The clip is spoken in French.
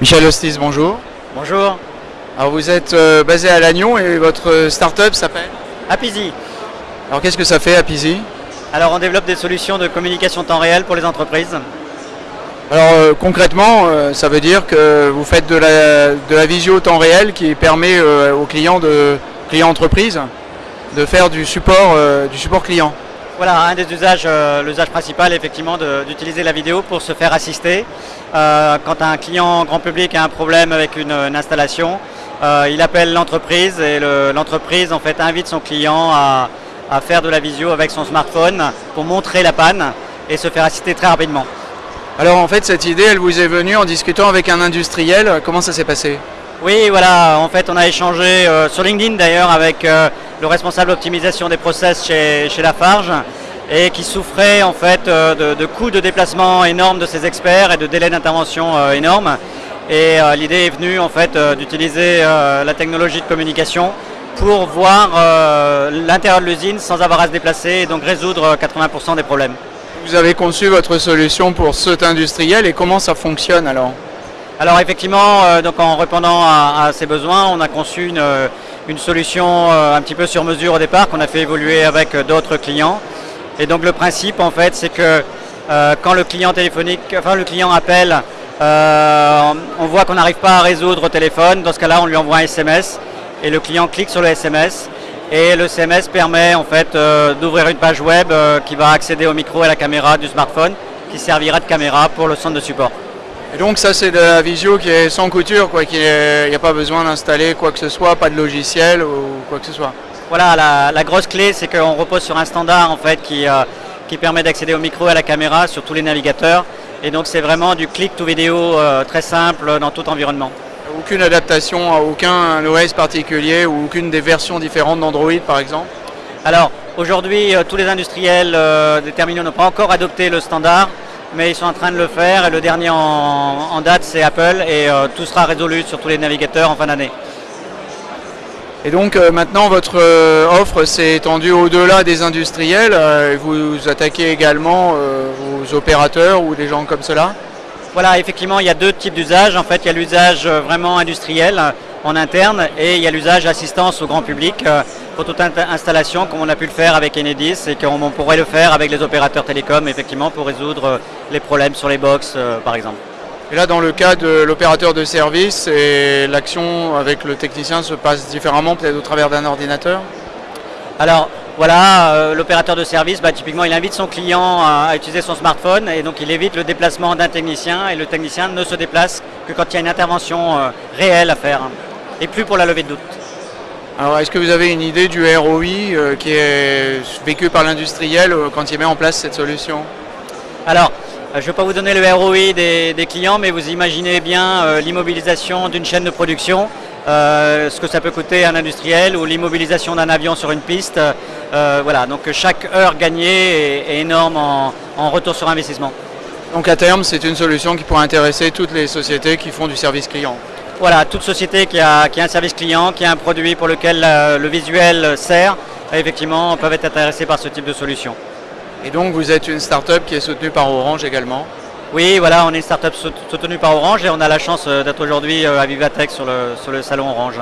Michel Hostis, bonjour. Bonjour, Alors vous êtes euh, basé à Lannion et votre start-up s'appelle Apizi. Alors qu'est-ce que ça fait Apizi Alors on développe des solutions de communication temps réel pour les entreprises. Alors euh, concrètement, euh, ça veut dire que vous faites de la, de la visio temps réel qui permet euh, aux clients de clients entreprises de faire du support, euh, du support client. Voilà, un des usages, euh, l'usage principal effectivement d'utiliser la vidéo pour se faire assister. Euh, quand un client grand public a un problème avec une, une installation, euh, il appelle l'entreprise et le- l'entreprise en fait invite son client à, à faire de la visio avec son smartphone pour montrer la panne et se faire assister très rapidement. Alors en fait cette idée elle vous est venue en discutant avec un industriel, comment ça s'est passé? Oui, voilà, en fait on a échangé sur LinkedIn d'ailleurs avec le responsable optimisation des process chez, chez Lafarge et qui souffrait en fait euh, de, de coûts de déplacement énormes de ses experts et de délais d'intervention euh, énormes. Et euh, l'idée est venue en fait d'utiliser la technologie de communication pour voir l'intérieur de l'usine sans avoir à se déplacer et donc résoudre euh, 80% des problèmes. Vous avez conçu votre solution pour cet industriel et comment ça fonctionne alors? Alors effectivement, euh, donc en répondant à, à ces besoins, on a conçu une, une solution euh, un petit peu sur mesure au départ qu'on a fait évoluer avec euh, d'autres clients. Et donc le principe en fait, c'est que euh, quand le client téléphonique, enfin le client appelle, on voit qu'on n'arrive pas à résoudre au téléphone. Dans ce cas-là, on lui envoie un SMS et le client clique sur le SMS. Et le SMS permet en fait d'ouvrir une page web qui va accéder au micro et à la caméra du smartphone, qui servira de caméra pour le centre de support. Et donc ça c'est de la visio qui est sans couture, quoi, n'y a pas besoin d'installer quoi que ce soit, pas de logiciel ou quoi que ce soit. Voilà, la, la grosse clé, c'est qu'on repose sur un standard en fait qui, euh, qui permet d'accéder au micro et à la caméra sur tous les navigateurs. Et donc c'est vraiment du click to vidéo euh, très simple dans tout environnement. Aucune adaptation à aucun OS particulier ou aucune des versions différentes d'Android par exemple? Alors aujourd'hui, euh, tous les industriels des terminaux n'ont pas encore adopté le standard, mais ils sont en train de le faire. Et le dernier en, en date, c'est Apple, et euh, tout sera résolu sur tous les navigateurs en fin d'année. Et donc euh, maintenant votre euh, offre s'est étendue au-delà des industriels. et vous attaquez également aux opérateurs ou des gens comme cela? Voilà, effectivement, il y a deux types d'usages. En fait, il y a l'usage vraiment industriel en interne et il y a l'usage assistance au grand public pour toute installation, comme on a pu le faire avec Enedis et qu'on on pourrait le faire avec les opérateurs télécoms, effectivement, pour résoudre les problèmes sur les box, euh, par exemple. Et là dans le cas de l'opérateur de service, et l'action avec le technicien se passe différemment peut-être au travers d'un ordinateur? Alors, voilà, euh, l'opérateur de service, bah, typiquement, il invite son client à, à utiliser son smartphone et donc il évite le déplacement d'un technicien et le technicien ne se déplace que quand il y a une intervention euh, réelle à faire hein, et plus pour la levée de doute. Alors est-ce que vous avez une idée du ROI euh, qui est vécu par l'industriel quand il met en place cette solution? Alors, je ne vais pas vous donner le ROI des, des clients, mais vous imaginez bien euh, l'immobilisation d'une chaîne de production, euh, ce que ça peut coûter à un industriel, ou l'immobilisation d'un avion sur une piste. Euh, voilà, donc chaque heure gagnée est, est énorme en, en retour sur investissement. Donc à terme, c'est une solution qui pourrait intéresser toutes les sociétés qui font du service client. Voilà, toute société qui a, qui a un service client, qui a un produit pour lequel euh, le visuel sert, effectivement, peuvent être intéressés par ce type de solution. Et donc vous êtes une start-up qui est soutenue par Orange également. Oui, voilà, on est une startup sout- soutenue par Orange et on a la chance euh, d'être aujourd'hui euh, à Vivatech sur le salon Orange.